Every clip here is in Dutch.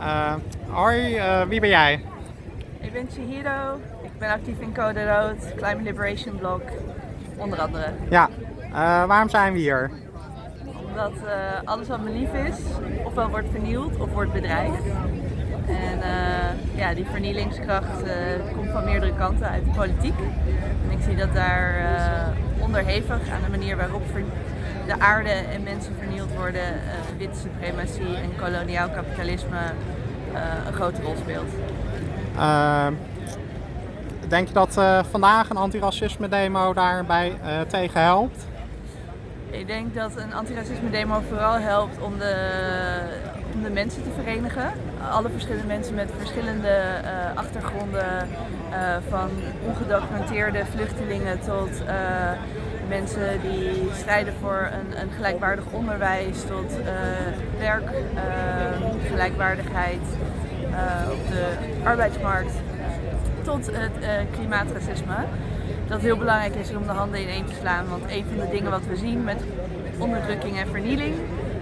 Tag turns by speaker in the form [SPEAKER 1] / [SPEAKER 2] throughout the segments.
[SPEAKER 1] Eh, hoi, eh, wie ben jij?
[SPEAKER 2] Ik ben Chihiro, ik ben actief in Code Rood, Climate Liberation Blog, onder andere.
[SPEAKER 1] Ja, eh, waarom zijn we hier?
[SPEAKER 2] Omdat alles wat me lief is, ofwel wordt vernield of wordt bedreigd. En ja, die vernielingskracht komt van meerdere kanten uit de politiek. En ik zie dat daar onderhevig aan de manier waarop ver- de aarde en mensen vernield worden, eh witte suprematie en koloniaal kapitalisme eh, een grote rol speelt.
[SPEAKER 1] Eh, denk je dat eh, vandaag een antiracisme demo daarbij tegen helpt?
[SPEAKER 2] Ik denk dat een antiracisme demo vooral helpt om de, om de mensen te verenigen. Alle verschillende mensen met verschillende achtergronden, van ongedocumenteerde vluchtelingen tot mensen die strijden voor een, een gelijkwaardig onderwijs, tot eh, werkgelijkwaardigheid eh, op de arbeidsmarkt tot het eh, klimaatracisme. Dat heel belangrijk is om de handen ineen te slaan. Want een van de dingen wat we zien met onderdrukking en vernieling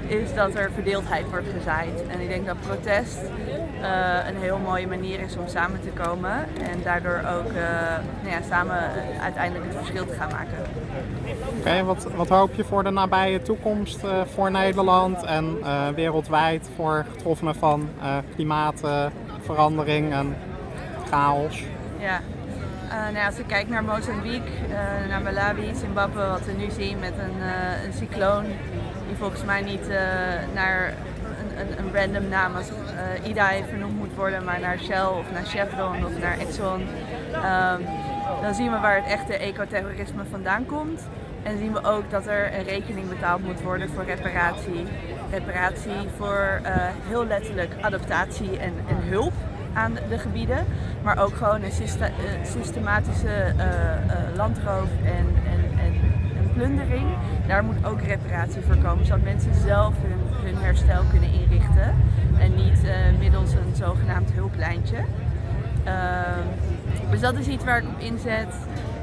[SPEAKER 2] is dat er verdeeldheid wordt gezaaid. En ik denk dat protest eh, een heel mooie manier is om samen te komen en daardoor ook eh, nou ja, samen uiteindelijk het verschil te gaan maken.
[SPEAKER 1] Oké, wat, wat hoop je voor de nabije toekomst eh, voor Nederland en wereldwijd voor getroffenen van klimaatverandering en chaos?
[SPEAKER 2] Ja. Nou ja, als ik kijk naar Mozambique, naar Malawi, Zimbabwe, wat we nu zien met een, een cycloon die volgens mij niet naar een, random naam als eh, IDAI vernoemd moet worden, maar naar Shell of naar Chevron of naar Exxon. Ehm, dan zien we waar het echte ecoterrorisme vandaan komt. En zien we ook dat er een rekening betaald moet worden voor reparatie. Reparatie voor eh, heel letterlijk adaptatie en, en hulp aan de gebieden, maar ook gewoon een eh, systematische landroof en, en, en, en plundering. Daar moet ook reparatie voor komen, zodat mensen zelf hun, hun herstel kunnen zogenaamd hulplijntje. Ehm, dus dat is iets waar ik op inzet.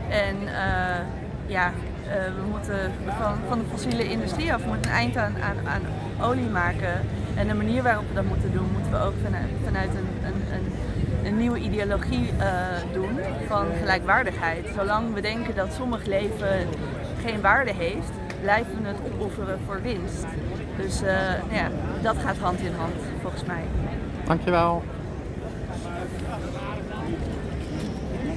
[SPEAKER 2] En eh, ja, eh, we moeten van, van de fossiele industrie af, moeten een eind aan, aan, aan olie maken. En de manier waarop we dat moeten doen, moeten we ook vanuit, vanuit een, een, een, een nieuwe ideologie eh, doen van gelijkwaardigheid. Zolang we denken dat sommig leven geen waarde heeft, blijven we het opofferen voor winst. Dus eh, ja, dat gaat hand in hand volgens mij.
[SPEAKER 1] Dankjewel.